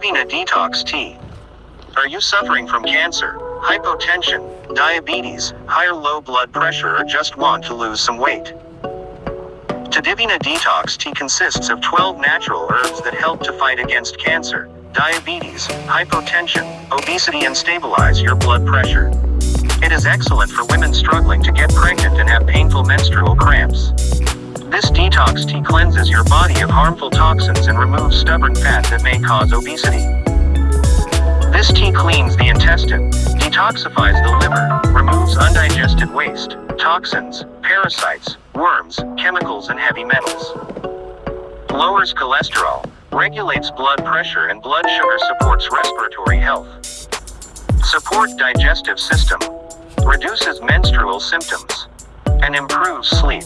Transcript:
Divina Detox Tea. Are you suffering from cancer, hypotension, diabetes, high or low blood pressure, or just want to lose some weight? Tadivina Detox Tea consists of 12 natural herbs that help to fight against cancer, diabetes, hypotension, obesity, and stabilize your blood pressure. It is excellent for women struggling to get pregnant and have painful menstrual cramps. Detox tea cleanses your body of harmful toxins and removes stubborn fat that may cause obesity. This tea cleans the intestine, detoxifies the liver, removes undigested waste, toxins, parasites, worms, chemicals and heavy metals. Lowers cholesterol, regulates blood pressure and blood sugar supports respiratory health. Support digestive system, reduces menstrual symptoms, and improves sleep.